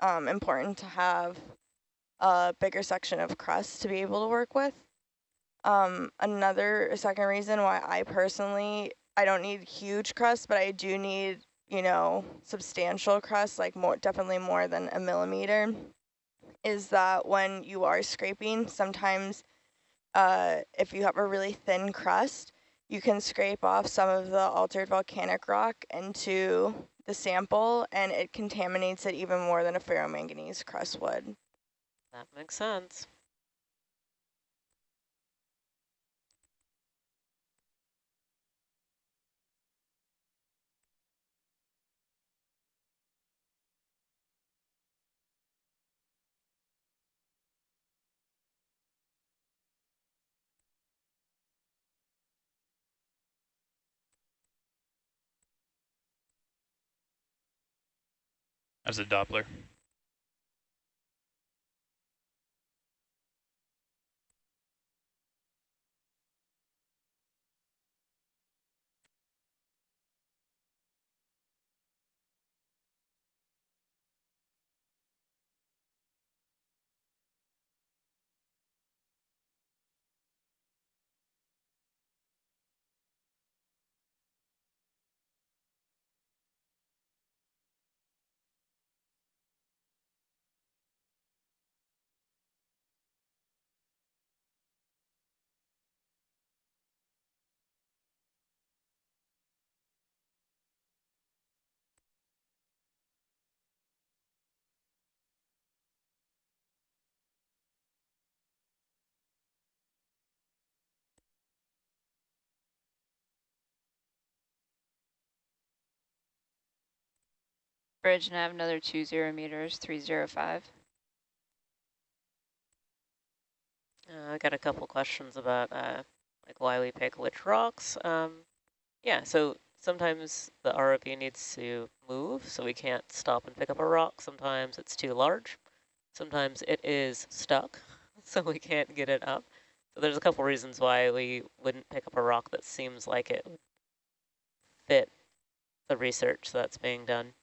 um, important to have a bigger section of crust to be able to work with. Um, another second reason why I personally, I don't need huge crust, but I do need, you know, substantial crust, like more, definitely more than a millimeter, is that when you are scraping, sometimes uh, if you have a really thin crust, you can scrape off some of the altered volcanic rock into the sample and it contaminates it even more than a ferromanganese crust would. That makes sense. As a Doppler. Bridge nav another two zero meters, 305. Uh, I got a couple questions about uh, like why we pick which rocks. Um, yeah, so sometimes the ROV needs to move, so we can't stop and pick up a rock. Sometimes it's too large. Sometimes it is stuck, so we can't get it up. So there's a couple reasons why we wouldn't pick up a rock that seems like it fit the research that's being done.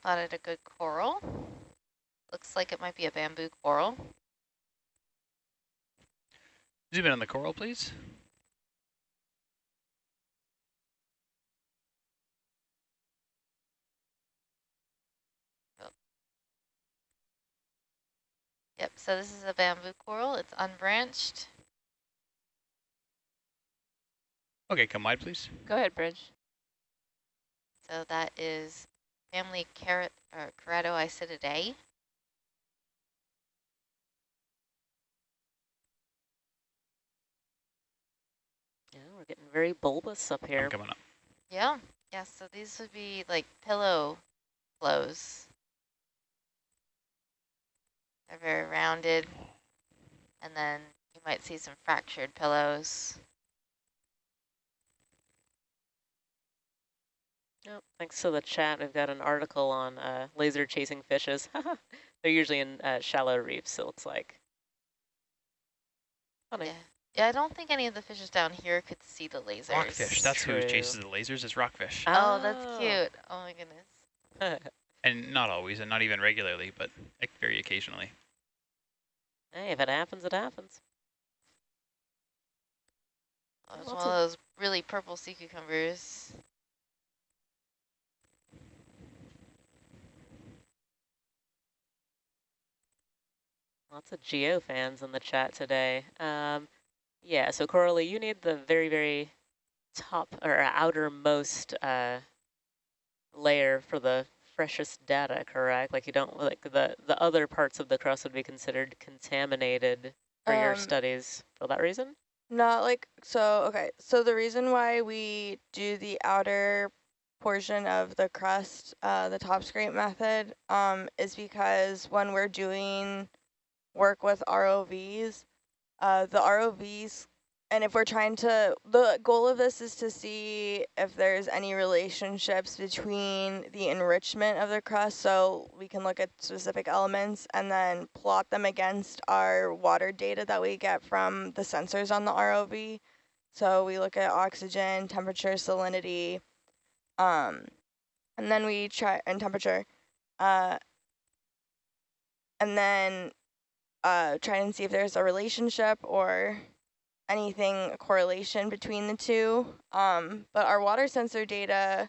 Spotted a good coral. Looks like it might be a bamboo coral. Zoom in on the coral, please. Yep, so this is a bamboo coral. It's unbranched. Okay, come wide, please. Go ahead, Bridge. So that is family carrot or Keratoisididae. Yeah, we're getting very bulbous up here. I'm coming up. Yeah, yeah, so these would be like pillow flows. They're very rounded. And then you might see some fractured pillows. Yep, thanks to the chat, we've got an article on uh, laser chasing fishes. They're usually in uh, shallow reefs, it looks like. Funny. Yeah. Yeah, I don't think any of the fishes down here could see the lasers. Rockfish, that's who chases the lasers, is rockfish. Oh, that's cute. Oh my goodness. And not always, and not even regularly, but very occasionally. hey, if it happens, it happens. Oh, it's Lots one of those really purple sea cucumbers. Lots of geo fans in the chat today. Um, yeah, so Coralie, you need the very, very top or outermost uh, layer for the freshest data, correct? Like you don't like the the other parts of the crust would be considered contaminated for your Um, studies for that reason. Not like, so, okay. So the reason why we do the outer portion of the crust, uh, the top scrape method, um, is because when we're doing work with ROVs, uh, the ROVs and if we're trying to, the goal of this is to see if there's any relationships between the enrichment of the crust, so we can look at specific elements and then plot them against our water data that we get from the sensors on the ROV. So we look at oxygen, temperature, salinity, um, and then we try, and temperature, uh, and then uh, try and see if there's a relationship or anything a correlation between the two. Um, but our water sensor data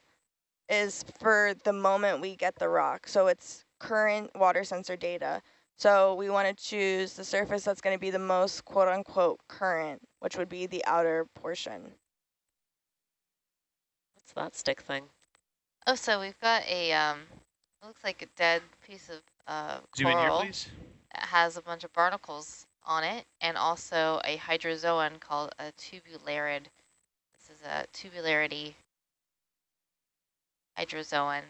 is for the moment we get the rock. So it's current water sensor data. So we want to choose the surface that's going to be the most quote unquote current, which would be the outer portion. What's that stick thing? Oh, so we've got a, um, looks like a dead piece of uh, Zoom in here, please. Has a bunch of barnacles on it and also a hydrozoan called a tubularid. This is a tubularid hydrozoan.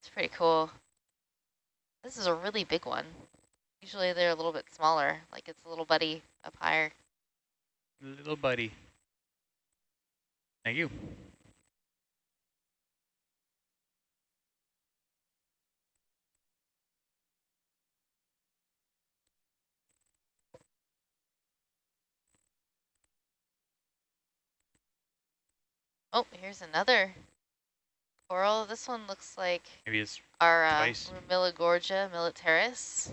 It's pretty cool. This is a really big one. Usually they're a little bit smaller, like it's a little buddy up higher. Little buddy. Thank you. Oh, here's another coral. This one looks like Maybe it's our uh, Twice. Pleurogorgia militaris.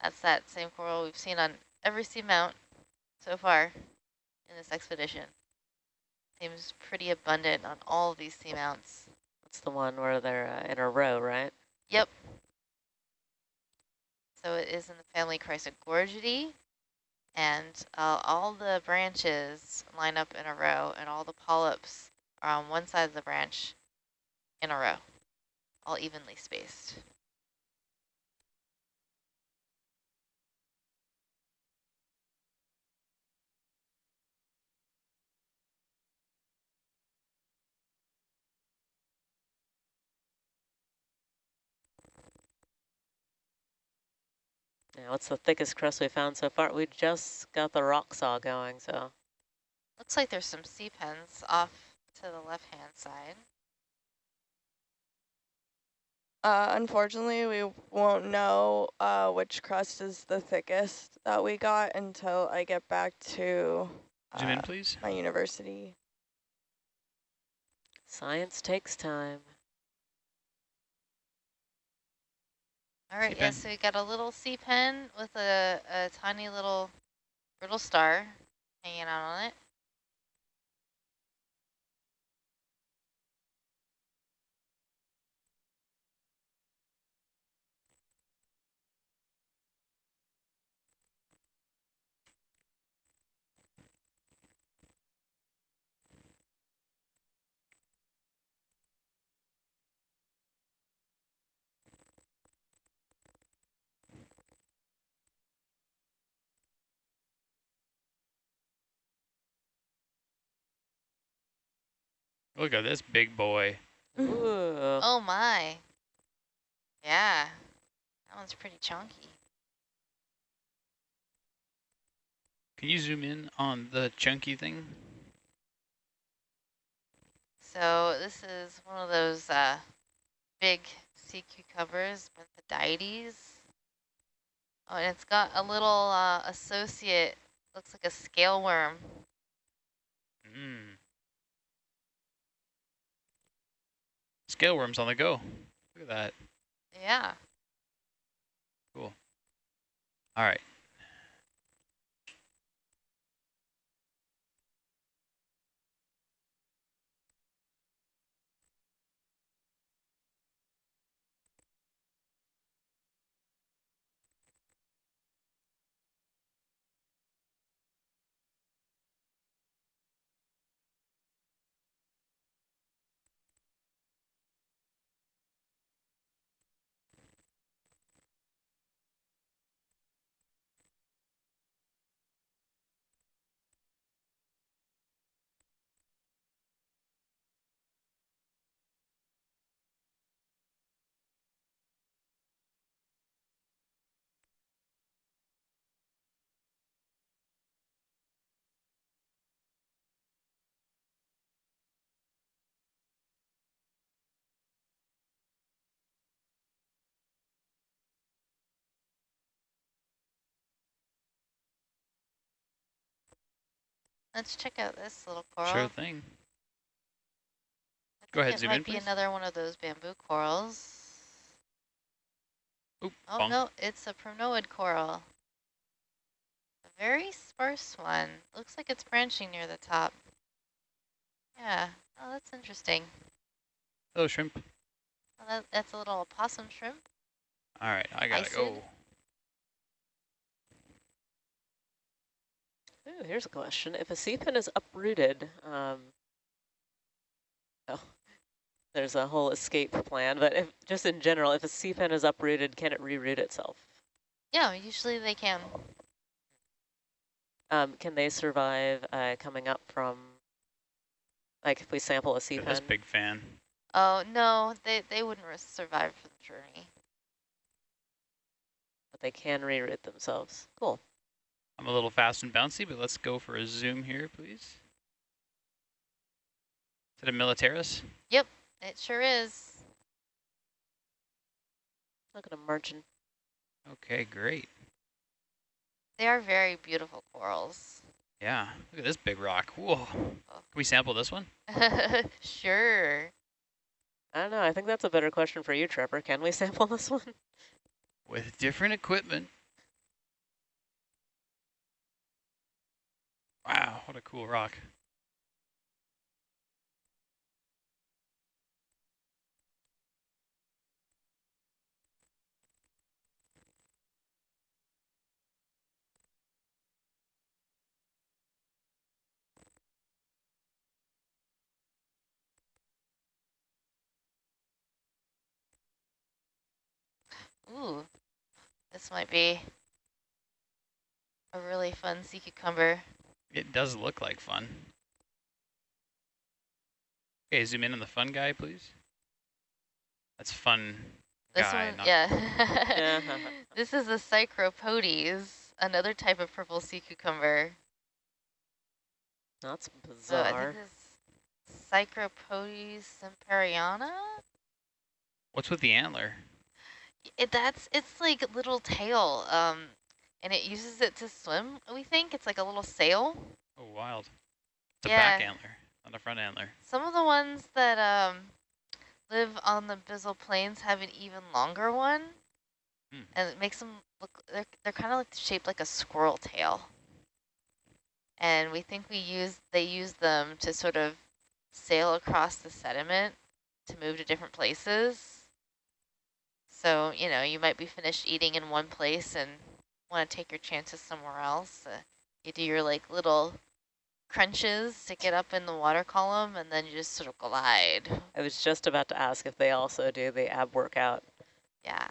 That's that same coral we've seen on every seamount so far in this expedition. Seems pretty abundant on all of these seamounts. That's the one where they're uh, in a row, right? Yep. So it is in the family Chrysogorgiidae, and uh, all the branches line up in a row, and all the polyps are on one side of the branch in a row, all evenly spaced. Yeah, what's the thickest crust we found so far? We just got the rock saw going, so Looks like there's some sea pens off to the left-hand side. Uh, unfortunately, we won't know uh, which crust is the thickest that we got until I get back to zoom in, uh, please. my university. science takes time. All right, yes, yeah, so we got a little sea pen with a, a tiny little brittle star hanging out on it. Look at this big boy. Ooh. Oh my. Yeah, that one's pretty chunky. Can you zoom in on the chunky thing? So this is one of those uh, big sea cucumbers, Benthodytes. Oh, and it's got a little uh, associate, looks like a scale worm. Mm. Scale worms on the go. Look at that. Yeah. Cool. All right. Let's check out this little coral. Sure thing. Go ahead, think it might be please. another one of those bamboo corals. Oop, Oh, bonk. no, it's a primnoid coral. A very sparse one. Looks like it's branching near the top. Yeah, oh, that's interesting. Hello, shrimp. Well, that, that's a little opossum shrimp. All right, I gotta Iced. go. Ooh, here's a question. If a sea pin is uprooted, um, oh, there's a whole escape plan, but if just in general, if a sea pin is uprooted, can it reroot itself? Yeah, usually they can. Um, can they survive uh, coming up from, like if we sample a sea Look pin? at this big fan. Oh, no, they, they wouldn't survive for the journey. but they can reroot themselves. Cool. I'm a little fast and bouncy, but let's go for a zoom here, please. Is it a Militaris? Yep, it sure is. Look at a margin. Okay, great. They are very beautiful corals. Yeah, look at this big rock. Whoa. Oh. Can we sample this one? sure. I don't know. I think that's a better question for you, Trevor. Can we sample this one? With different equipment. Wow, what a cool rock. Ooh, this might be a really fun sea cucumber. It does look like fun. Okay, zoom in on the fun guy, please. That's fun This guy, one, not yeah. this is a Psychropotes, another type of purple sea cucumber. That's So I bizarre. think this Psychropotes semperiana. What's with the antler? It, that's it's like little tail, um, and it uses it to swim. We think it's like a little sail. Oh, wild. It's a back antler, not a front antler. Some of the ones that um, live on the abyssal plains have an even longer one, Hmm. and it makes them look. They're they're kind of like shaped like a squirrel tail. And we think we use they use them to sort of sail across the sediment to move to different places. So you know you might be finished eating in one place and want to take your chances somewhere else. Uh, you do your like little crunches to get up in the water column and then you just sort of glide. I was just about to ask if they also do the ab workout. Yeah.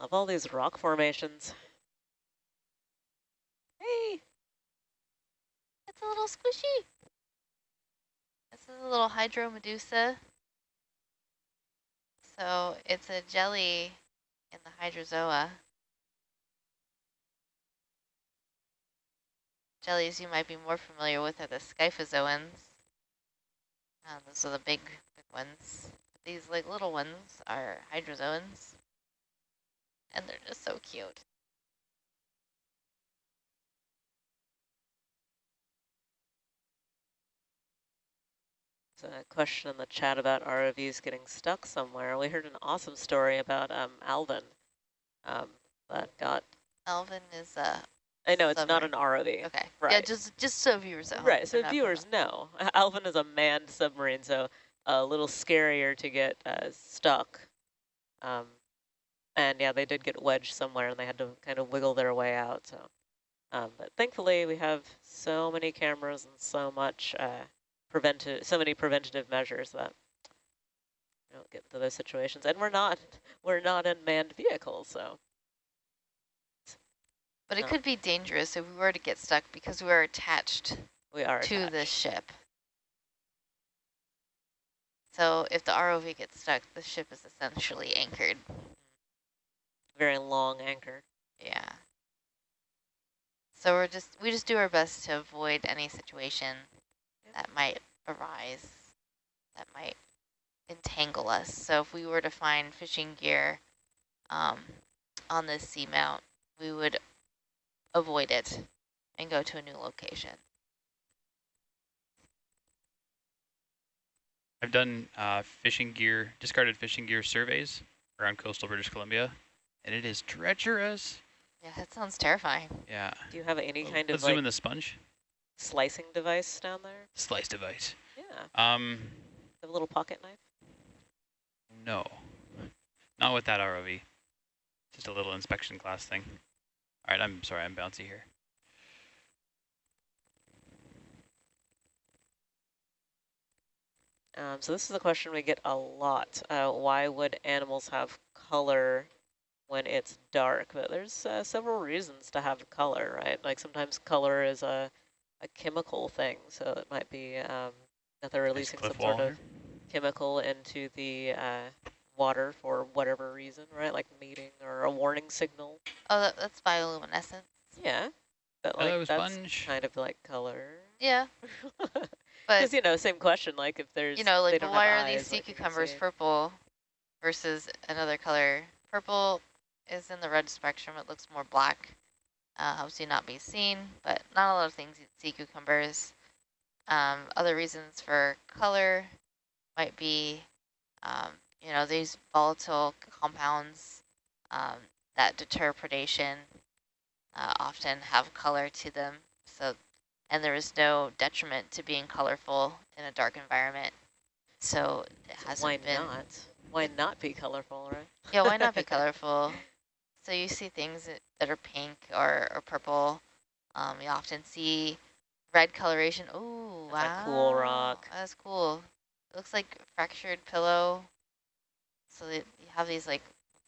Love all these rock formations. Hey, It's a little squishy. This is a little hydromedusa. So it's a jelly in the hydrozoa. Jellies you might be more familiar with are the scyphozoans. Uh, those are the big, big ones. These like little ones are hydrozoans and they're just so cute. There's a question in the chat about ROVs getting stuck somewhere. We heard an awesome story about um, Alvin um, that got... Alvin is a. I know, it's submarine. not an ROV. Okay. Right. Yeah, just, just so viewers know. Right, so viewers know. Alvin is a manned submarine, so a little scarier to get uh, stuck. Um, and yeah, they did get wedged somewhere and they had to kind of wiggle their way out. So, um, But thankfully we have so many cameras and so much uh, preventive, so many preventative measures that we don't get into those situations. And we're not, we're not in manned vehicles, so. But it No. could be dangerous if we were to get stuck because we are attached We are to the attached. ship. So if the ROV gets stuck, the ship is essentially anchored. Very long anchor. Yeah. So we're just we just do our best to avoid any situation that might arise that might entangle us. So if we were to find fishing gear um, on this seamount, we would avoid it and go to a new location. I've done uh, fishing gear, discarded fishing gear surveys around coastal British Columbia, and it is treacherous. Yeah, that sounds terrifying. Yeah. Do you have any Oh, kind Let's of zoom like in the sponge. slicing device down there? Slice device. Yeah, Um, have a little pocket knife. no. Not with that ROV. Just a little inspection class thing. All right, I'm sorry, I'm bouncy here. Um, so this is a question we get a lot. Uh, why would animals have color when it's dark? But there's uh, several reasons to have color, right? Like sometimes color is a, a chemical thing, so it might be um, that they're releasing some sort of chemical into the uh, water for whatever reason, right? Like mating or a warning signal. Oh, that, that's bioluminescence. Yeah, but Hello, like that's sponge. kind of like color. Yeah, Because, you know, same question, like if there's, you know, like why have are these sea like, cucumbers purple versus another color? Purple is in the red spectrum. It looks more black. Uh, helps you not be seen, but not a lot of things eat sea cucumbers. Um, other reasons for color might be, um, you know, these volatile compounds um, that deter predation uh, often have color to them. So, and there is no detriment to being colorful in a dark environment. So it hasn't why been. not? Why not be colorful, right? Yeah, why not be colorful? So you see things that- that are pink or, or purple. Um, you often see red coloration. Oh, That's wow. a cool rock. That's cool. It looks like fractured pillow. So that you have these like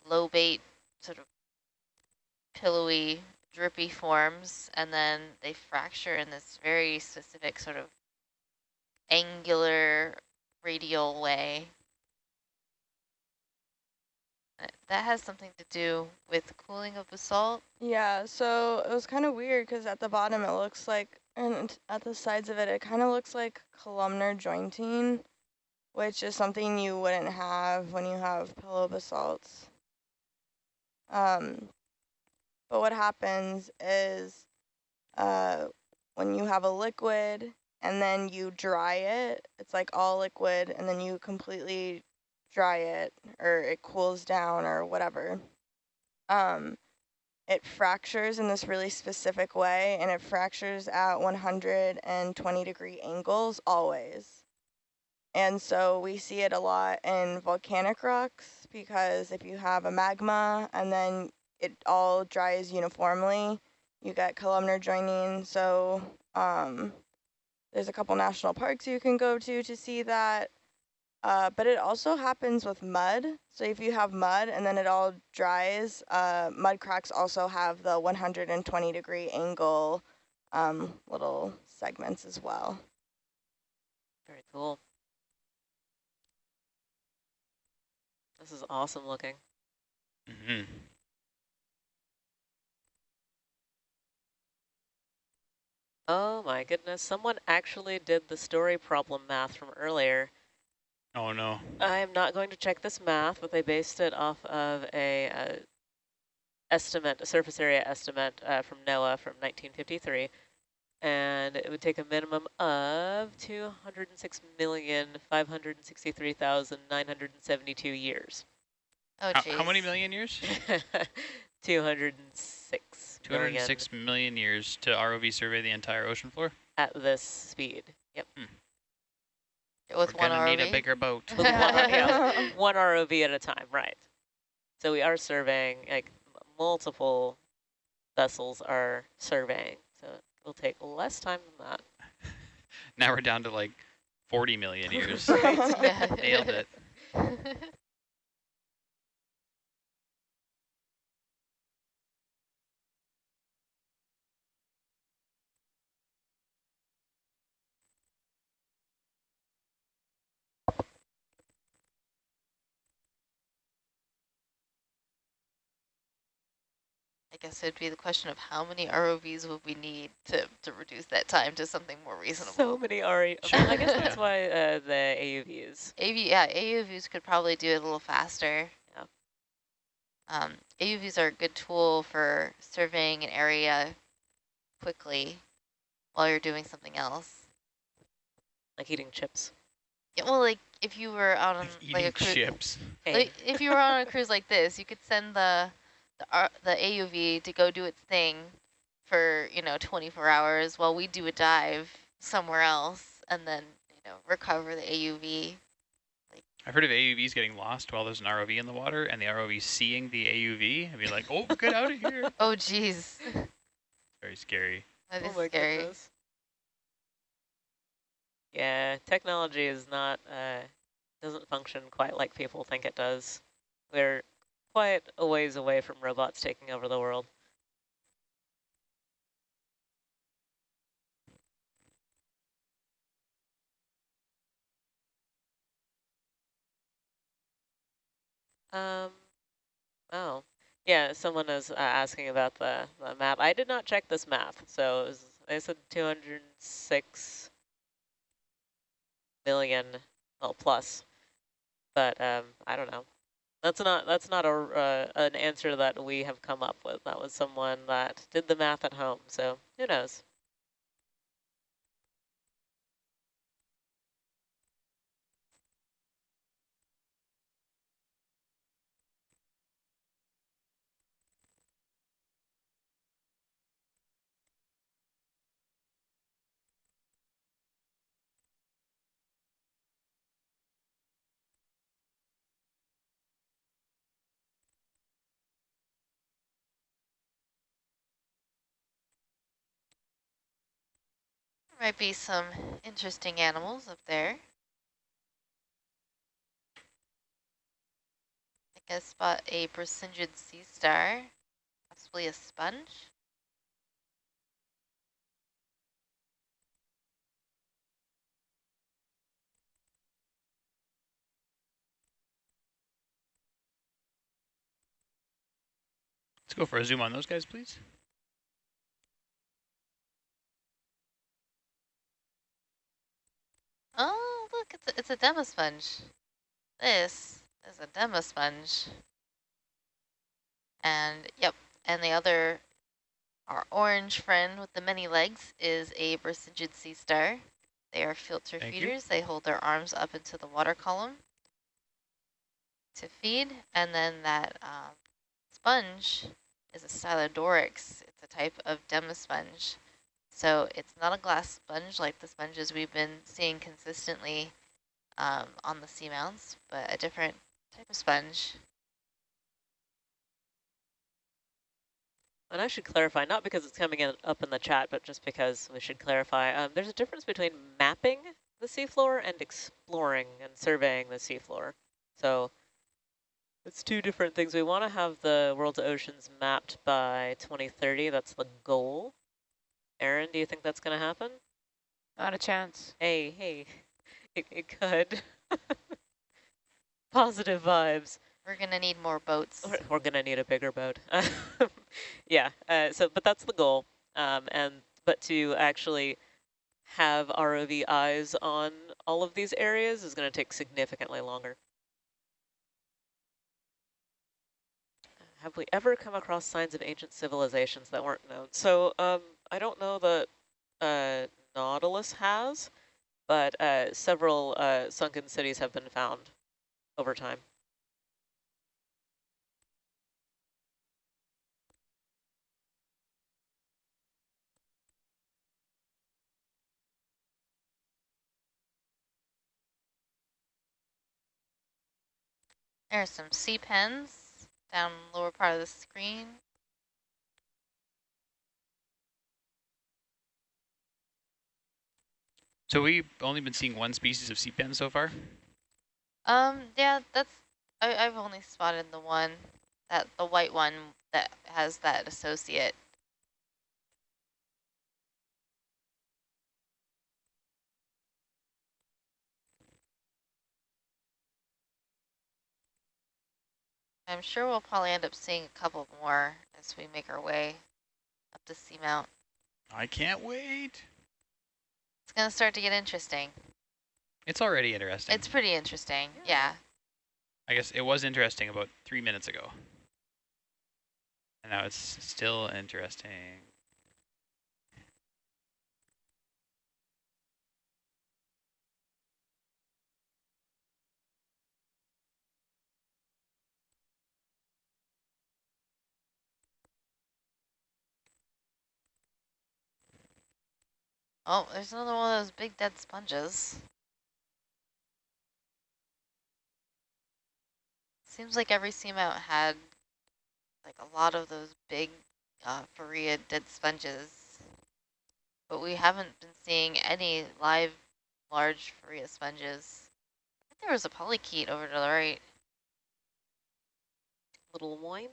lobate sort of pillowy, drippy forms, and then they fracture in this very specific sort of angular radial way. That has something to do with cooling of basalt. Yeah, so it was kind of weird because at the bottom it looks like, and at the sides of it, it kind of looks like columnar jointing, which is something you wouldn't have when you have pillow basalts. Um, but what happens is uh, when you have a liquid and then you dry it, it's like all liquid, and then you completely dry it or it cools down or whatever. Um, it fractures in this really specific way and it fractures at 120 degree angles always. And so we see it a lot in volcanic rocks because if you have a magma and then it all dries uniformly, you get columnar jointing. So um, there's a couple national parks you can go to to see that. Uh, but it also happens with mud. So if you have mud and then it all dries, uh, mud cracks also have the 120 degree angle um, little segments as well. Very cool. This is awesome looking. Mm-hmm. Oh my goodness, someone actually did the story problem math from earlier. Oh no. I am not going to check this math, but they based it off of a uh, estimate, a surface area estimate uh, from NOAA from 1953. and it would take a minimum of 206,563,972 years. Oh, How, geez. how many million years? 206 million 206 million years to ROV survey the entire ocean floor? at this speed. Yep. With We're one gonna need a ROV? bigger boat. One, yeah, one ROV at a time, right. So we are surveying, like multiple vessels are surveying. So it will take less time than that. Now we're down to like 40 million years. Nailed it. Guess it'd be the question of how many ROVs would we need to, to reduce that time to something more reasonable. So many RE. Sure. I guess that's why uh, the AUVs. AV, yeah, AUVs could probably do it a little faster. Yeah. Um, AUVs are a good tool for surveying an area quickly while you're doing something else. like eating chips. Yeah, well, like if you were out on Eating like a cruise, chips. Like, if you were on a cruise like this, you could send the the, the AUV to go do its thing for you know 24 hours while we do a dive somewhere else, and then you know recover the AUV. I've heard of AUVs getting lost while there's an ROV in the water and the ROV seeing the AUV and be like, oh, get out of here. Oh, geez, Very scary. that is oh scary. goodness. Yeah, technology is not uh, doesn't function quite like people think it does. We're quite a ways away from robots taking over the world. Um, oh, yeah, someone is uh, asking about the, the map. I did not check this map, so it was, I said 206 million, well, plus, but um, I don't know. That's not that's not a uh, an answer that we have come up with. That was someone that did the math at home. So who knows? Might be some interesting animals up there. I guess spot a Brisingid sea star, possibly a sponge. Let's go for a zoom on those guys, please. Oh, look, it's a, it's a demosponge. This is a demosponge. And, yep, and the other, our orange friend with the many legs is a Brisingid sea star. They are filter Thank you. feeders. They hold their arms up into the water column to feed. And then that um, sponge is a Stylodorix. It's a type of demosponge. So it's not a glass sponge like the sponges we've been seeing consistently um, on the seamounts, but a different type of sponge. And I should clarify, not because it's coming in up in the chat, but just because we should clarify. Um, there's a difference between mapping the seafloor and exploring and surveying the seafloor. So it's two different things. We want to have the world's oceans mapped by 2030. That's the goal. Aaron, do you think that's going to happen? Not a chance. Hey, hey, it, it could. Positive vibes. We're going to need more boats. We're, we're gonna need a bigger boat. yeah. Uh, so, but that's the goal. Um, and but to actually have ROV eyes on all of these areas is going to take significantly longer. Have we ever come across signs of ancient civilizations that weren't known? So um, I don't know that uh, Nautilus has, but uh, several uh, sunken cities have been found over time. There are some sea pens down lower part of the screen. So we've only been seeing one species of sea pen so far? Um, yeah, that's, I, I've only spotted the one, that the white one that has that associate. I'm sure we'll probably end up seeing a couple more as we make our way up the seamount. I can't wait. It's going to start to get interesting. It's already interesting. It's pretty interesting, yeah. I guess it was interesting about three minutes ago. And now it's still interesting. Oh, there's another one of those big dead sponges. Seems like every seamount had like a lot of those big uh, Farrea dead sponges, but we haven't been seeing any live large Farrea sponges. There was a polychaete over to the right. Little wine.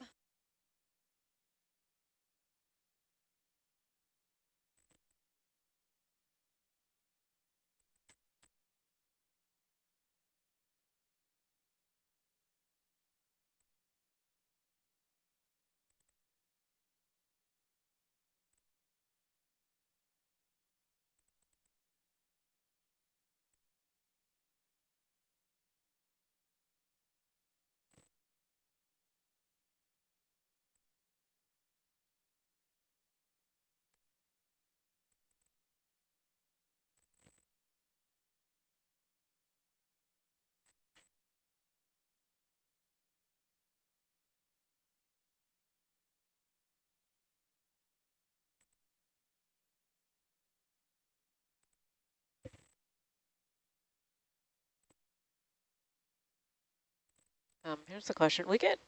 Um, here's the question. We get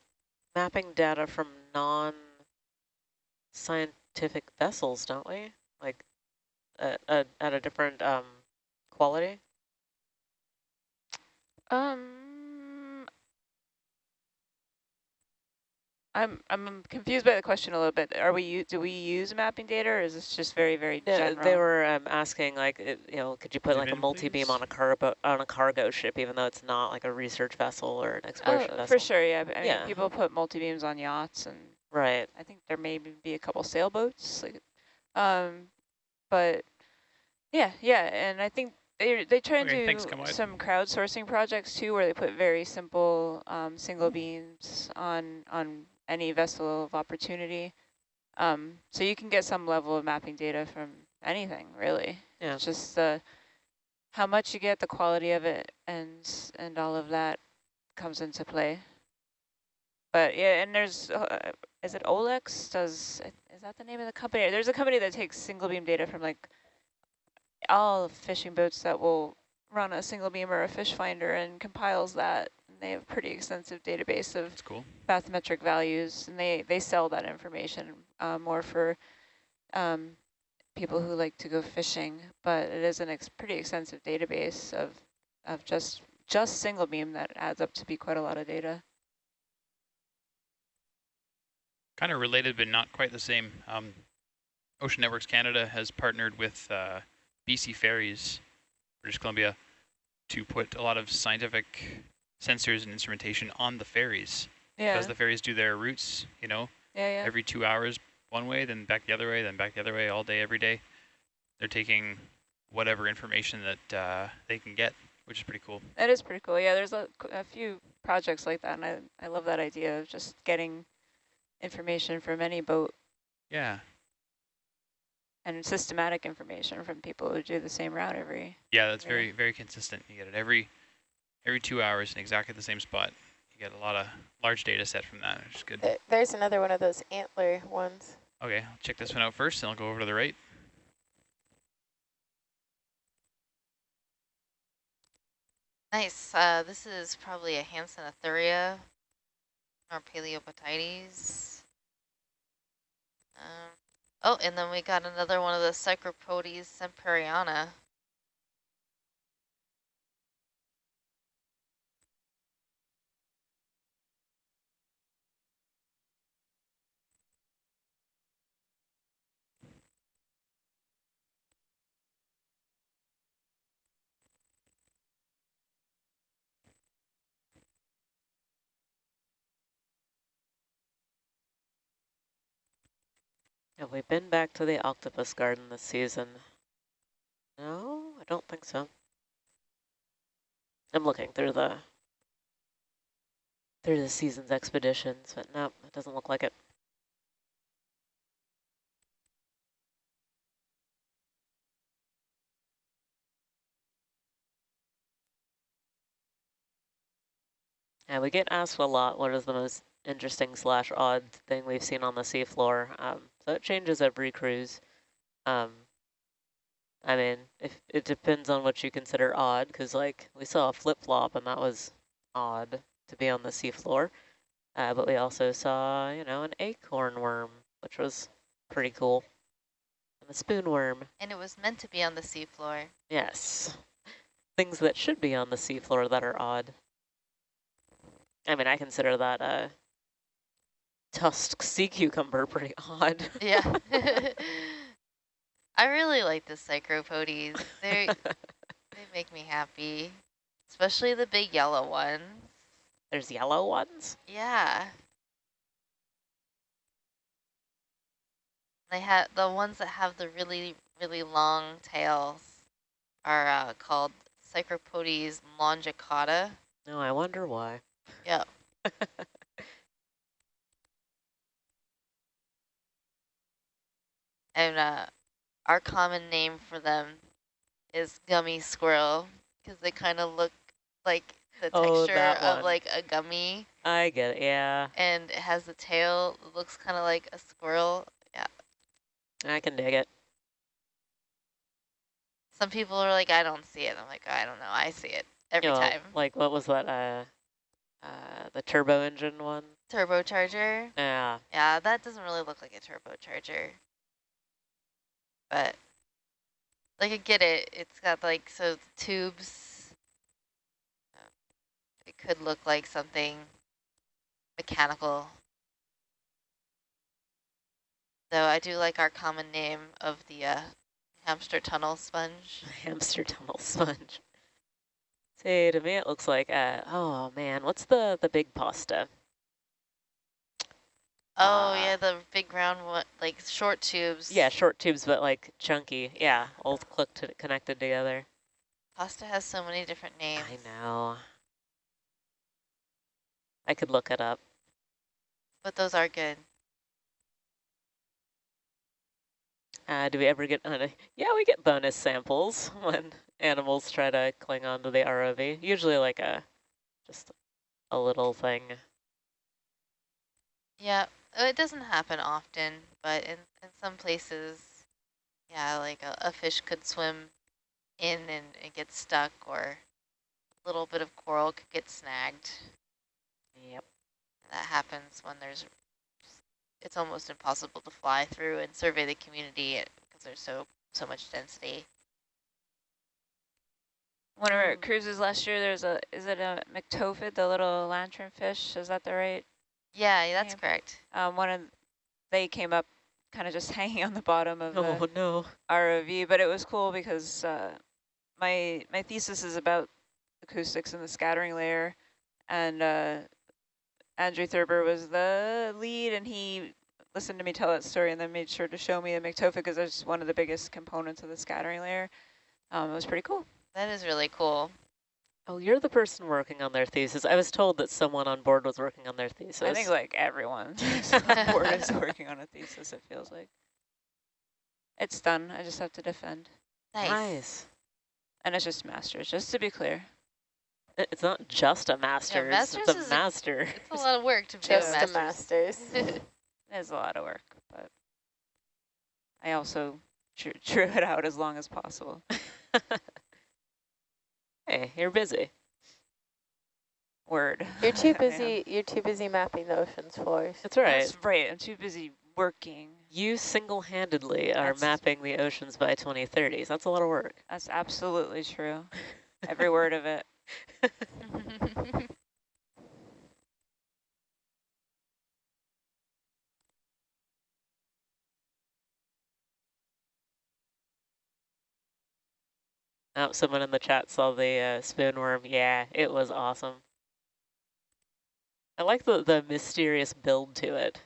mapping data from non-scientific vessels, don't we? Like at, at, at a different um, quality? Um, I'm I'm confused by the question a little bit. Are we do we use mapping data, or is this just very very Yeah, general? they were um, asking like, it, you know, could you put Zoom like a multi-beam please. on a cargo on a cargo ship, even though it's not like a research vessel or an exploration Oh, vessel? for sure, yeah. I mean, Yeah. people put multi beams on yachts, and Right. I think there may be a couple sailboats. Like, um, but yeah, yeah, and I think they they try and Okay, do thanks, Kamwide. some crowdsourcing projects too, where they put very simple um, single beams on on any vessel of opportunity. Um, so you can get some level of mapping data from anything, really. Yeah. It's just the how much you get, the quality of it, and and all of that comes into play. But yeah, and there's uh, is it Olex? Does is that the name of the company? There's a company that takes single beam data from like all fishing boats that will run a single beam or a fish finder and compiles that. They have a pretty extensive database of cool. bathymetric values, and they they sell that information uh, more for um, people who like to go fishing. But it is an ex pretty extensive database of of just just single beam that adds up to be quite a lot of data. Kind of related, but not quite the same. Um, Ocean Networks Canada has partnered with uh, BC Ferries, British Columbia, to put a lot of scientific sensors and instrumentation on the ferries. Yeah, Because the ferries do their routes, you know, yeah, yeah. every two hours one way, then back the other way, then back the other way all day, every day. They're taking whatever information that uh, they can get, which is pretty cool. That is pretty cool. Yeah, there's a, a few projects like that, and I, I love that idea of just getting information from any boat. Yeah. and systematic information from people who do the same route every. Yeah, that's Yeah. very very consistent. You get it every every two hours in exactly the same spot. You get a lot of large data set from that, which is good. There's another one of those antler ones. Okay, I'll check this one out first, and I'll go over to the right. Nice. Uh, this is probably a Hansenothuria or Paelopatides. Um, oh, and then we got another one of the Psychropotes semperiana. Have we been back to the octopus garden this season? No, I don't think so. I'm looking through the through the season's expeditions, but no, it doesn't look like it. Yeah, we get asked a lot what is the most interesting slash odd thing we've seen on the seafloor. Um, so it changes every cruise. Um, I mean, if it depends on what you consider odd, because like we saw a flip-flop and that was odd to be on the seafloor. Uh, but we also saw, you know, an acorn worm, which was pretty cool. And a spoon worm. And it was meant to be on the seafloor. Yes. Things that should be on the seafloor that are odd. I mean, I consider that a tusked sea cucumber pretty odd. Yeah. I really like the Psychropotes. They they make me happy, especially the big yellow ones. There's yellow ones. Yeah. They have the ones that have the really really long tails are uh, called Psychropotes longicauda. No, I wonder why. Yep. And uh, our common name for them is gummy squirrel because they kind of look like the Oh, texture of like a gummy I get it, yeah. and it has a tail that looks kind of like a squirrel. Yeah. I can dig it. Some people are like, I don't see it. I'm like, I don't know. I see it every You know, time. Like, what was that, uh, uh, the turbo engine one? Turbocharger. Yeah. Yeah, that doesn't really look like a turbocharger. But, like, I get it. It's got, like, so tubes. uh, It could look like something mechanical. Though I do like our common name of the uh, hamster tunnel sponge. Hamster tunnel sponge. Say to me it looks like, uh, oh man, what's the, the big pasta? Oh, Uh, yeah, the big round one, like, short tubes. Yeah, short tubes, but like chunky. Yeah, all clicked, connected together. Pasta has so many different names. I know. I could look it up. But those are good. Uh, do we ever get, uh, yeah, we get bonus samples when animals try to cling on to the ROV. Usually like a, just a little thing. Yeah, uh, it doesn't happen often, but in, in some places, yeah, like a, a fish could swim in and, and get stuck, or a little bit of coral could get snagged. Yep. That happens when there's, it's almost impossible to fly through and survey the community because there's so, so much density. One of our cruises last year, there's a, is it a myctophid, the little lantern fish? Is that the right? Yeah, that's Yeah. correct. Um, one of, they came up kind of just hanging on the bottom of the Oh no. ROV, but it was cool because uh, my my thesis is about acoustics in the scattering layer, and uh, Andrew Thurber was the lead, and he listened to me tell that story and then made sure to show me the myctophid because that's one of the biggest components of the scattering layer. Um, it was pretty cool. That is really cool. Oh, you're the person working on their thesis. I was told that someone on board was working on their thesis. I think like everyone on board is working on a thesis, it feels like. It's done. I just have to defend. Nice. Nice. And it's just masters, just to be clear. It's not just a master's, masters it's a is a- master. It's a lot of work to be Just a the master's. masters. It's a lot of work, but I also drew, drew it out as long as possible. Hey, you're busy. Word. You're too busy. You're too busy mapping the ocean's floors. That's right. That's right. I'm too busy working. You single-handedly are That's- mapping the oceans by 2030s. That's a lot of work. That's absolutely true. Every word of it. Oh, someone in the chat saw the uh, spoonworm. Yeah, it was awesome. I like the, the mysterious build to it.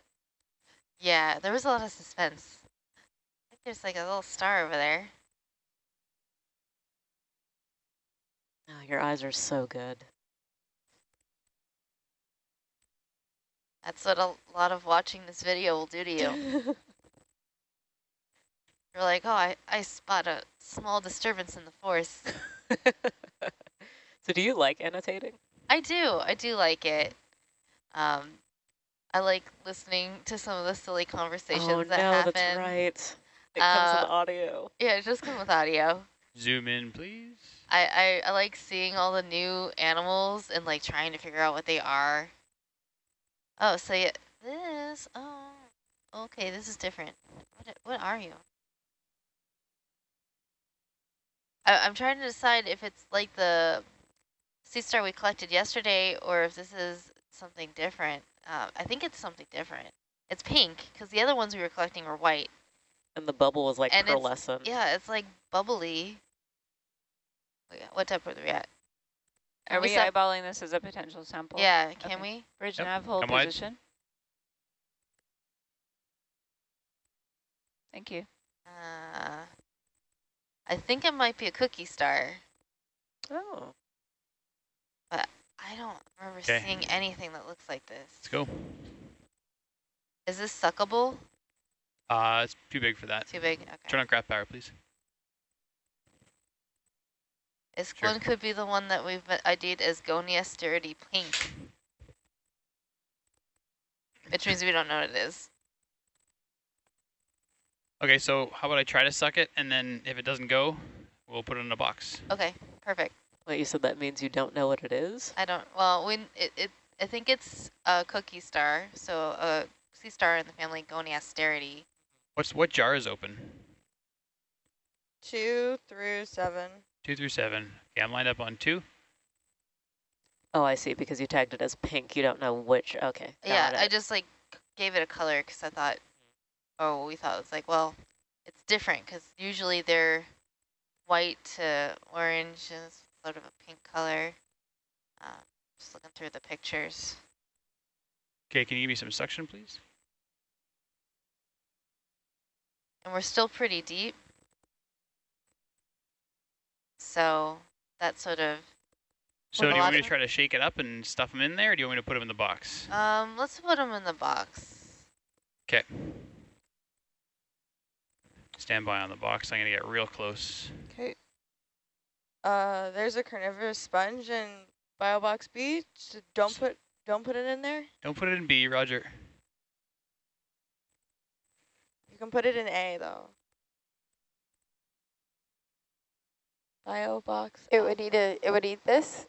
yeah, there was a lot of suspense. I think there's like a little star over there. Oh, your eyes are so good. That's what a lot of watching this video will do to you. You're like, oh, I, I spot a small disturbance in the force. so do you like annotating? I do. I do like it. Um, I like listening to some of the silly conversations oh, that no, happen. that's right. It comes with Uh, audio. Yeah, it just come with audio. Zoom in, please. I, I, I like seeing all the new animals and like trying to figure out what they are. Oh, so yeah, this, oh, okay, this is different. What, what are you? I, I'm trying to decide if it's like the sea star we collected yesterday or if this is something different. Um, I think it's something different. It's pink because the other ones we were collecting were white. And the bubble was like and it's- pearlescent. Yeah, it's like bubbly. Wait, What type are we at? Are we we eyeballing this as a potential sample? Yeah, can Okay. we? Bridge Yep, nav, hold come wide. position. Thank you. Uh, I think it might be a cookie star. Oh. But I don't remember 'Kay. seeing anything that looks like this. Let's go. Is this suckable? Uh, it's too big for that. Too big? Okay. Turn on craft power, please. This Sure. one could be the one that we've ID'd as Goniasteridae Pink. Which means we don't know what it is. Okay, so how about I try to suck it, and then if it doesn't go, we'll put it in a box. Okay, perfect. Wait, you said that means you don't know what it is? I don't, well, we, it, it, I think it's a cookie star, so a sea star in the family Goniasteridae. What's what jar is open? Two through seven. Two through seven. Okay, I'm lined up on two. Oh, I see, because you tagged it as pink. You don't know which. Okay. Yeah, got I just like gave it a color because I thought, oh, we thought it was like, well, it's different because usually they're white to orange and sort of a pink color. Uh, just looking through the pictures. Okay, can you give me some suction, please? And we're still pretty deep. So that sort of, So do you want me to try to shake it up and stuff them in there, or do you want me to put them in the box? um, let's put them in the box. Okay. Stand by on the box. I'm gonna get real close. Okay. Uh, there's a carnivorous sponge in BioBox B. So don't put don't put it in there. Don't put it in B, Roger. You can put it in A though. BioBox. It would eat a. It would eat this.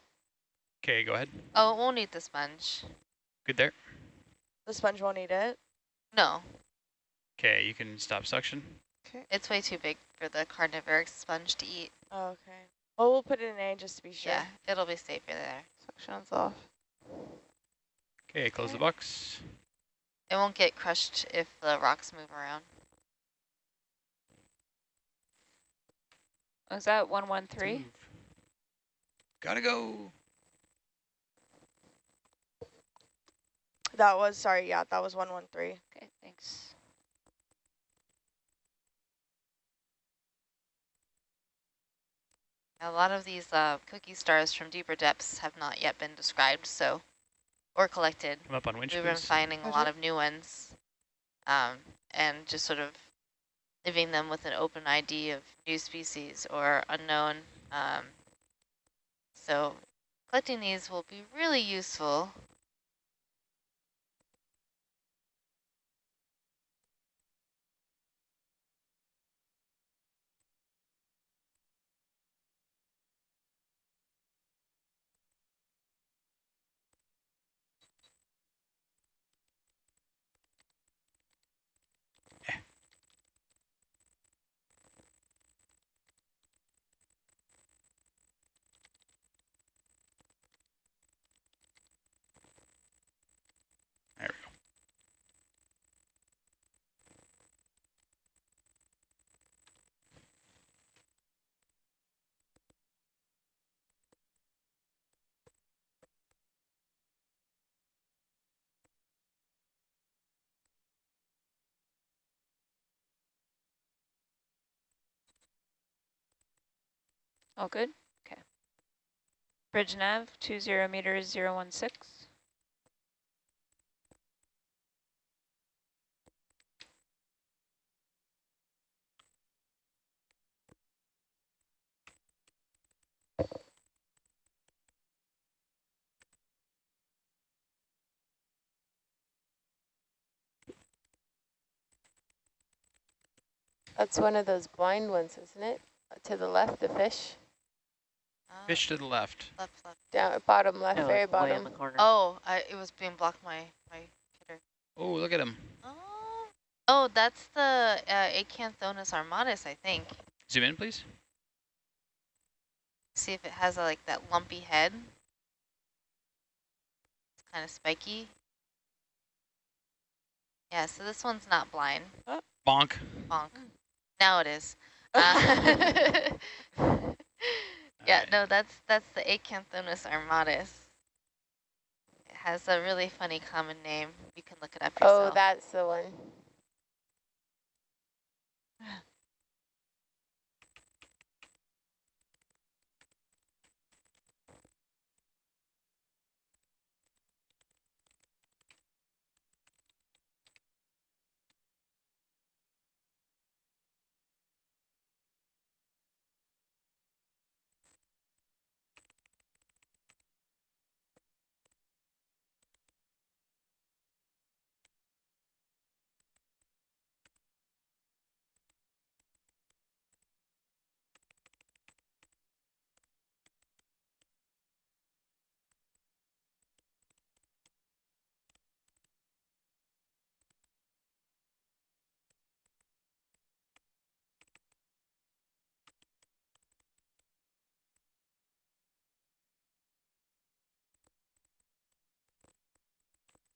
Okay, go ahead. Oh, it won't eat the sponge. Good there. The sponge won't eat it. No, Okay, you can stop suction. It's way too big for the carnivore sponge to eat. Oh, okay. Well, we'll put it in A just to be sure. Yeah, it'll be safer there. Suction's off. Okay, close the box. It won't get crushed if the rocks move around. Was that 113? Gotta go. That was sorry. Yeah, that was one one three. Okay, thanks. A lot of these uh, cookie stars from deeper depths have not yet been described, so or collected. Come up on winch, We've been please. finding a lot of new ones, um, and just sort of leaving them with an open ID of new species or unknown. Um, so collecting these will be really useful. All good? Okay. Bridge nav, two zero meters, zero one six. That's one of those blind ones, isn't it? To the left, the fish. Uh, Fish to the left. Left, left. Down bottom left, No, very like in bottom. the corner. Oh, I, it was being blocked my, my hitter. Oh, look at him. Oh, oh that's the uh, Acanthonus armatus, I think. Zoom in, please. See if it has a, like that lumpy head. It's kind of spiky. Yeah, so this one's not blind. Bonk. Bonk. Now it is. Uh, yeah, Alright. no, that's that's the Acanthonus armatus. It has a really funny common name. You can look it up oh, yourself. Oh, that's the one.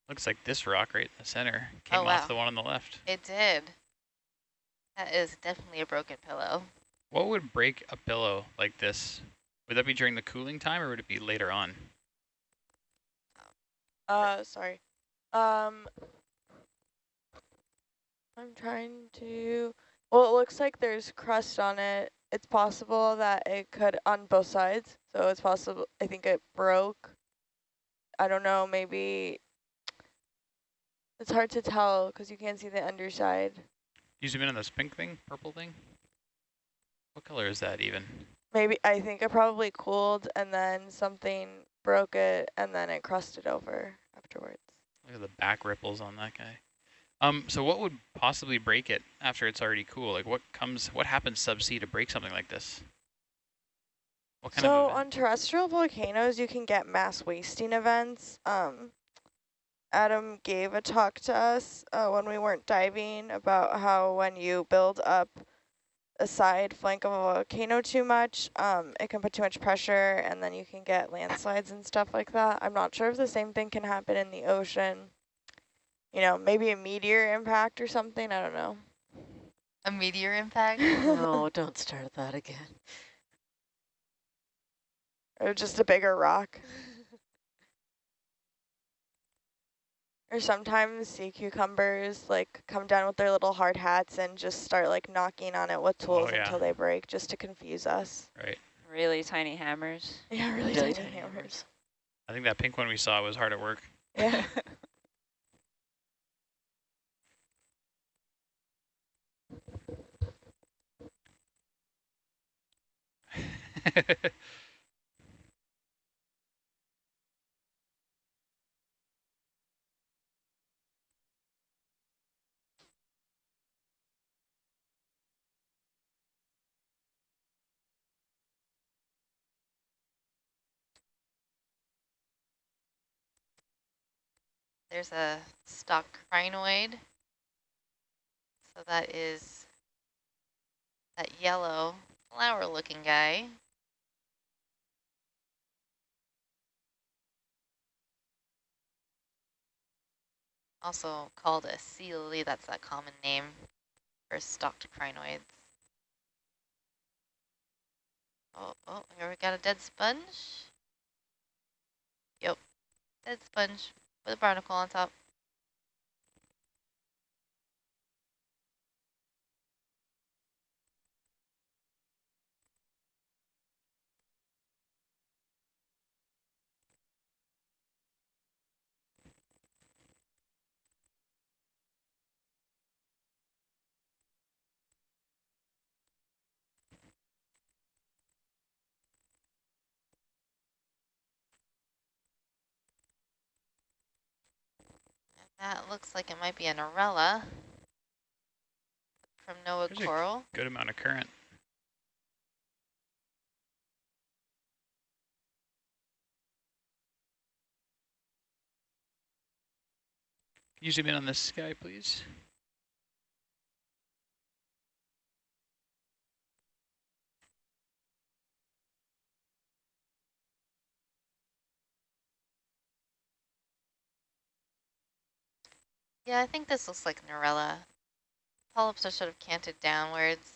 Looks like this rock right in the center came Oh, wow. off the one on the left. It did. That is definitely a broken pillow. What would break a pillow like this? Would that be during the cooling time or would it be later on? Uh, sorry. Um, I'm trying to. Well, it looks like there's crust on it. It's possible that it could on both sides. So it's possible. I think it broke. I don't know. Maybe it's hard to tell because you can't see the underside. You zoom in on this pink thing, purple thing? What color is that even? Maybe I think it probably cooled and then something broke it and then it crusted over afterwards. Look at the back ripples on that guy. Um, so what would possibly break it after it's already cool? Like what comes, what happens subsea to break something like this? What kind so on terrestrial volcanoes, you can get mass wasting events. Um, Adam gave a talk to us uh, when we weren't diving about how when you build up a side flank of a volcano too much, um, it can put too much pressure and then you can get landslides and stuff like that. I'm not sure if the same thing can happen in the ocean. You know, maybe a meteor impact or something, I don't know. A meteor impact? no, don't start that again. Or just a bigger rock. Or sometimes sea cucumbers like come down with their little hard hats and just start like knocking on it with oh, tools oh, yeah. until they break just to confuse us. Right. Really tiny hammers. Yeah, really, really tiny, tiny hammers. hammers. I think that pink one we saw was hard at work. Yeah. There's a stock crinoid. So that is that yellow flower looking guy. Also called a sea lily, that's that common name for stalked crinoids. Oh, oh, here we got a dead sponge. Yep, dead sponge with a barnacle on top. That looks like it might be a Narella from Noah There's Coral. Good amount of current. Zoom in on this guy, please? Yeah, I think this looks like a Narella. Polyps are sort of canted downwards.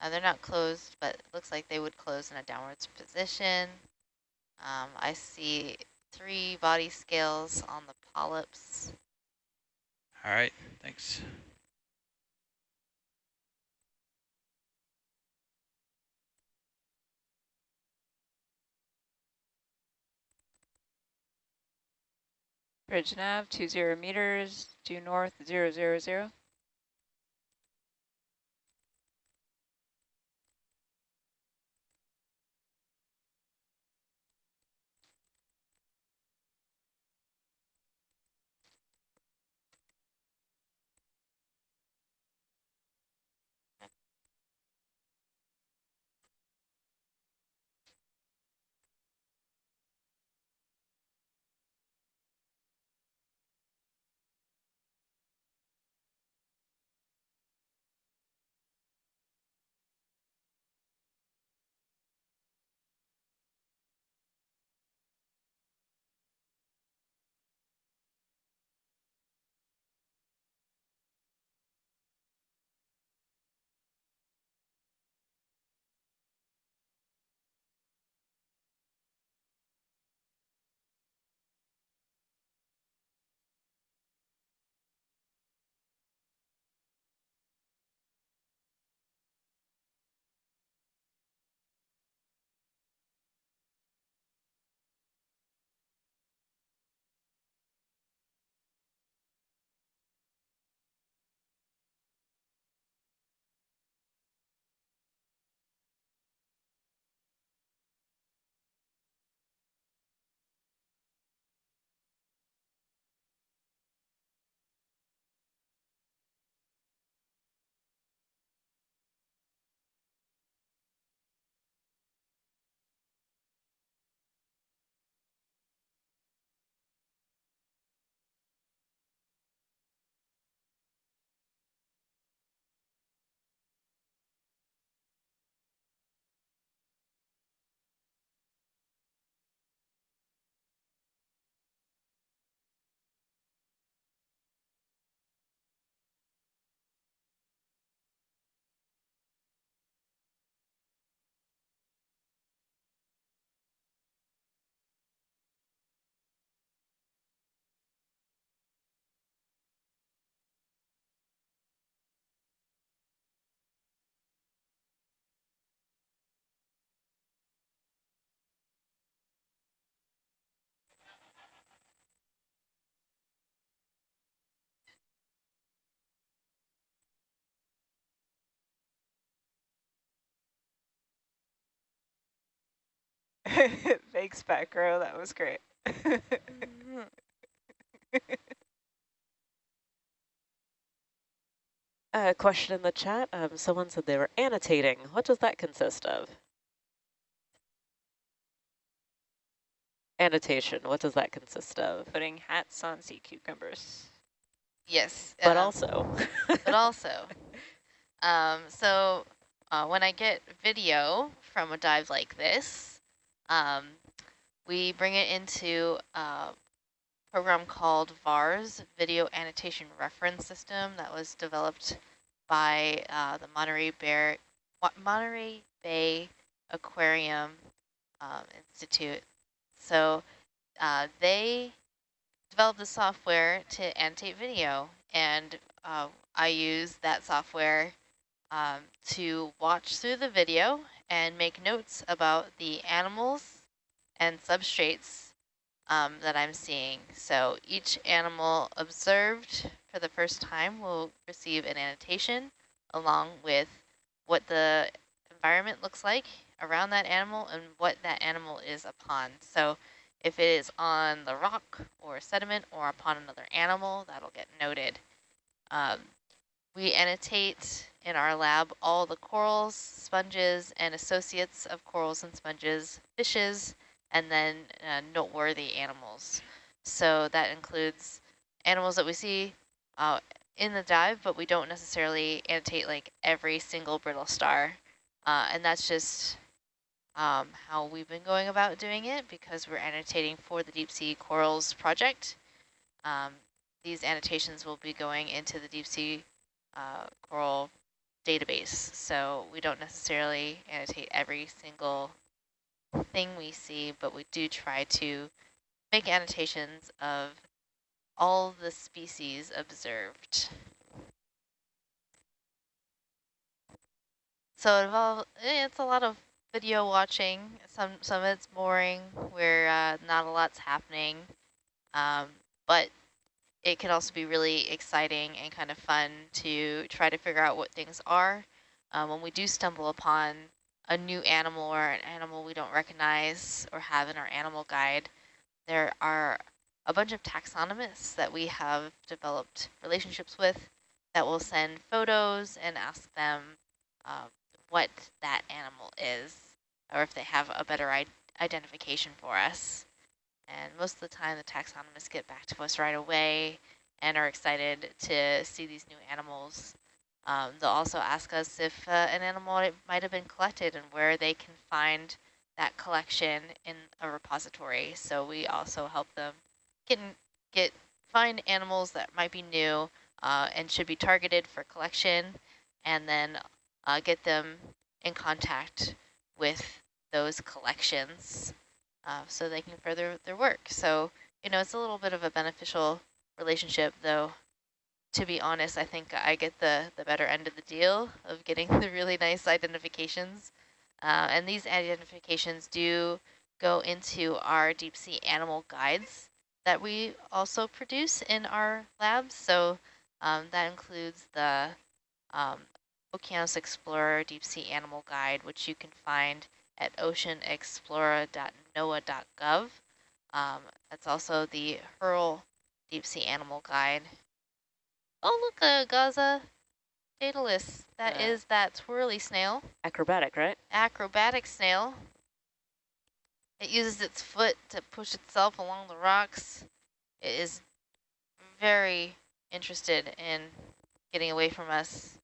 Uh, they're not closed, but it looks like they would close in a downwards position. Um, I see three body scales on the polyps. All right, thanks. Bridge nav, two zero meters, due north, zero zero zero. Thanks, Backrow. That was great. A question in the chat. Um, someone said they were annotating. What does that consist of? Annotation. What does that consist of? Putting hats on sea cucumbers. Yes. But um, also. but also, um, so uh, when I get video from a dive like this, um, we bring it into a program called VARS, Video Annotation Reference System, that was developed by uh, the Monterey, Bear, Monterey Bay Aquarium um, Institute. So uh, they developed the software to annotate video, and uh, I use that software um, to watch through the video and make notes about the animals and substrates um, that I'm seeing. So each animal observed for the first time will receive an annotation along with what the environment looks like around that animal and what that animal is upon. So if it is on the rock or sediment or upon another animal, that'll get noted. Um, we annotate in our lab all the corals, sponges, and associates of corals and sponges, fishes, and then uh, noteworthy animals. So that includes animals that we see uh, in the dive, but we don't necessarily annotate like every single brittle star. Uh, and that's just um, how we've been going about doing it because we're annotating for the Deep Sea Corals project. Um, these annotations will be going into the Deep Sea uh, Coral database. So we don't necessarily annotate every single thing we see, but we do try to make annotations of all the species observed. So it involves, eh, it's a lot of video watching. Some some of it's boring, where uh, not a lot's happening, um, but it can also be really exciting and kind of fun to try to figure out what things are. Um, when we do stumble upon a new animal or an animal we don't recognize or have in our animal guide, there are a bunch of taxonomists that we have developed relationships with that will send photos and ask them uh, what that animal is or if they have a better identification for us. And most of the time the taxonomists get back to us right away and are excited to see these new animals. Um, they'll also ask us if uh, an animal might have been collected and where they can find that collection in a repository. So we also help them get, get find animals that might be new uh, and should be targeted for collection and then uh, get them in contact with those collections uh, so they can further their work. So, you know, it's a little bit of a beneficial relationship, though, to be honest, I think I get the, the better end of the deal of getting the really nice identifications. Uh, and these identifications do go into our deep sea animal guides that we also produce in our labs. So um, that includes the um, Okeanos Explorer Deep Sea Animal Guide, which you can find at oceanexplorer.noaa.gov. Um, that's also the HURL Deep Sea Animal Guide. Oh, look, uh, Gaza Daedalus. That yeah. is that twirly snail. Acrobatic, right? Acrobatic snail. It uses its foot to push itself along the rocks. It is very interested in getting away from us.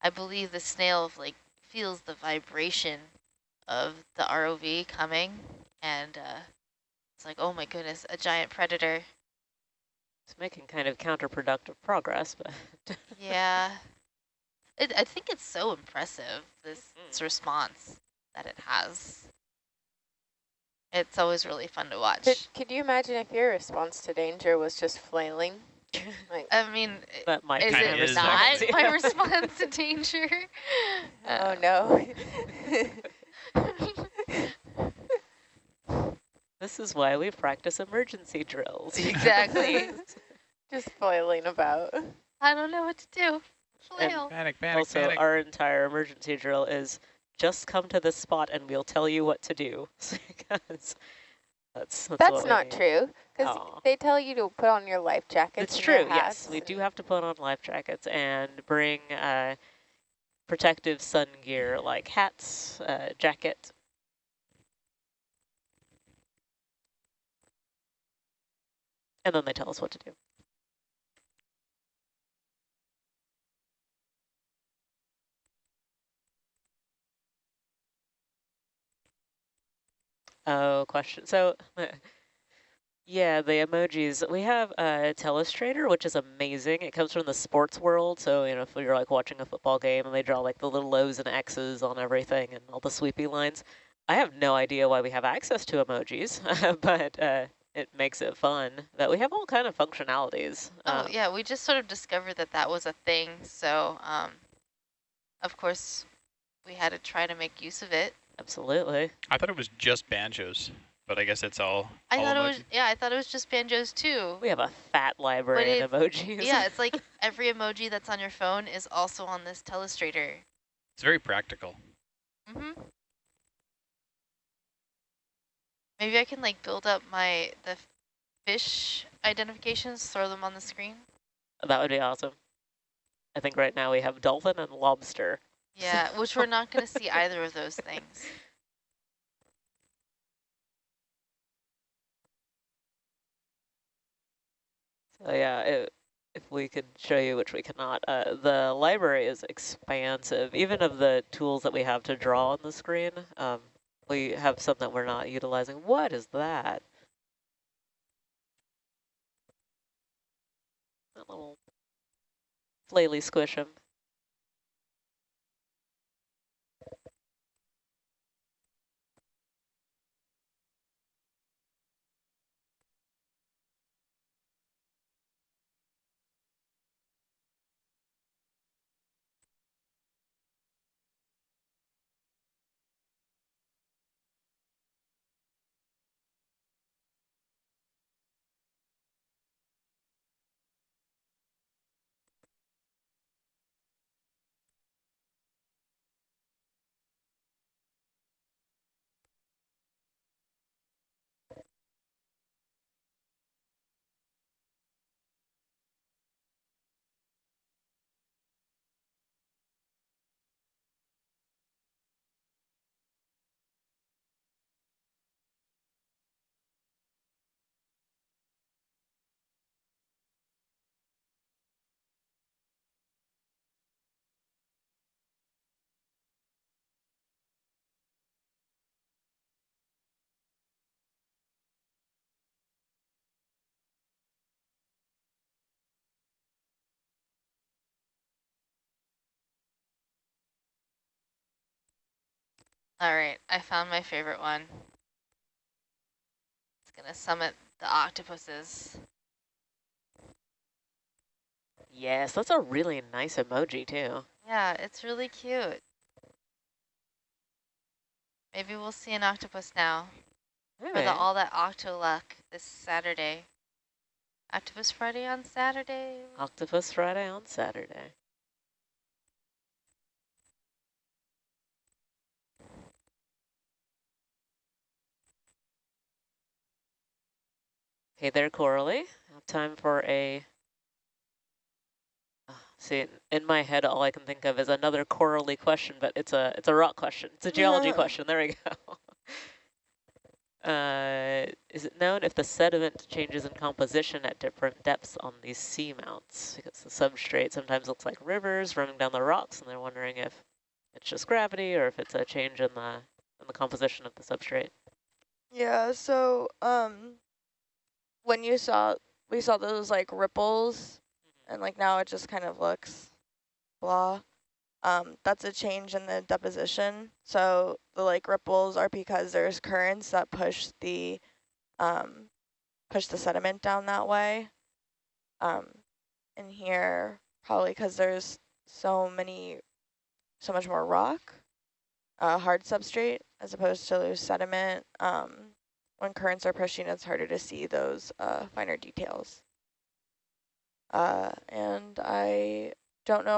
I believe the snail like feels the vibration of the ROV coming and uh, it's like, oh my goodness, a giant predator. It's making kind of counterproductive progress, but yeah, it, I think it's so impressive this, mm. this response that it has. It's always really fun to watch. Could, could you imagine if your response to danger was just flailing? like, I mean, that might is it is not my response to danger? Uh, oh no. This is why we practice emergency drills. Exactly. just flailing about. I don't know what to do. Flail. Panic, panic, also, panic. our entire emergency drill is just come to this spot and we'll tell you what to do. Because that's, that's, That's what we not true, because they tell you to put on your life jackets. It's true, yes. We do have to put on life jackets and bring uh, protective sun gear like hats, uh, jacket. And then they tell us what to do. Oh, question. So, yeah, the emojis. We have uh, Telestrator, which is amazing. It comes from the sports world. So, you know, if you're like watching a football game and they draw like the little O's and X's on everything and all the sweepy lines. I have no idea why we have access to emojis, but uh, it makes it fun that we have all kind of functionalities. Oh, Um, yeah, we just sort of discovered that that was a thing. So, um, of course, we had to try to make use of it. Absolutely. I thought it was just banjos, but I guess it's all. I all thought it was, yeah, I thought it was just banjos too. We have a fat library of emojis. Yeah, it's like every emoji that's on your phone is also on this Telestrator. It's very practical. Mm-hmm. Maybe I can like build up my the fish identifications, throw them on the screen. that would be awesome. I think right now we have dolphin and lobster. Yeah, which we're not going to see either of those things. So yeah, it, if we could show you, which we cannot, uh, the library is expansive. Even of the tools that we have to draw on the screen, um, we have some that we're not utilizing. What is that? That little flaily squish All right, I found my favorite one. It's going to summit the octopuses. Yes, that's a really nice emoji too. Yeah, it's really cute. Maybe we'll see an octopus now for the All That Octo Luck this Saturday. Octopus Friday on Saturday. Octopus Friday on Saturday. Hey there, Coralie. Time for a... Ah, See, in my head, all I can think of is another Coralie question, but it's a it's a rock question. It's a geology Yeah. question. There we go. Uh, is it known if the sediment changes in composition at different depths on these seamounts? Because the substrate sometimes looks like rivers running down the rocks, and they're wondering if it's just gravity or if it's a change in the in the composition of the substrate. Yeah, so um when you saw we saw those like ripples and like now it just kind of looks blah. Um that's a change in the deposition. So the like ripples are because there's currents that push the um push the sediment down that way. Um in here probably cuz there's so many so much more rock uh, hard substrate as opposed to loose sediment. Um, when currents are pushing, it's harder to see those uh, finer details. Uh, and I don't know